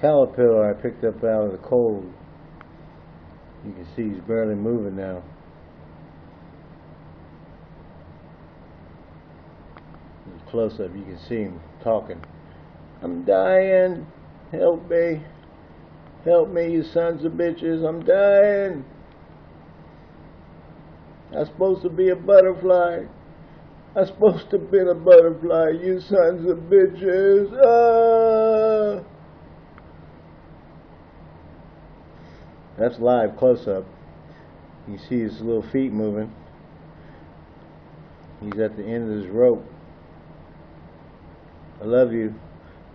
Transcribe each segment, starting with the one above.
caterpillar I picked up out of the cold. You can see he's barely moving now. Close up, you can see him talking. I'm dying. Help me. Help me, you sons of bitches. I'm dying. I'm supposed to be a butterfly. I'm supposed to be a butterfly, you sons of bitches. Ah! That's live close up. You see his little feet moving. He's at the end of his rope. I love you,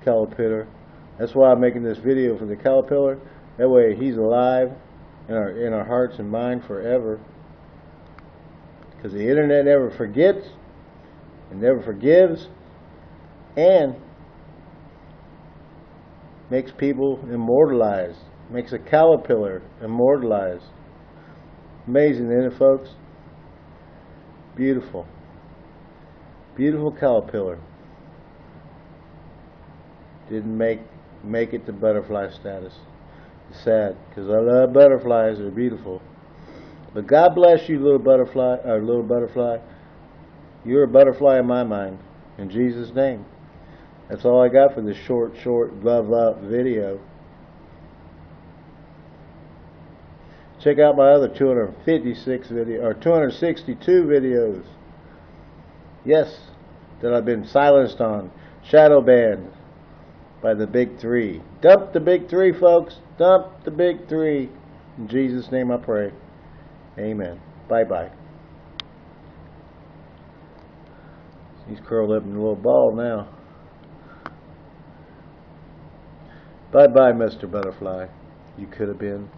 caterpillar. That's why I'm making this video for the caterpillar. That way he's alive in our in our hearts and mind forever. Because the internet never forgets and never forgives and makes people immortalized. Makes a caterpillar immortalized. Amazing, isn't it, folks? Beautiful. Beautiful caterpillar. Didn't make make it to butterfly status. Sad because I love butterflies. They're beautiful. But God bless you, little butterfly, or little butterfly. You're a butterfly in my mind. In Jesus' name. That's all I got for this short, short love up video. Check out my other 256 video or 262 videos. Yes, that I've been silenced on, shadow banned by the big three. Dump the big three, folks. Dump the big three. In Jesus' name I pray. Amen. Bye bye. He's curled up in a little ball now. Bye bye, Mr. Butterfly. You could have been.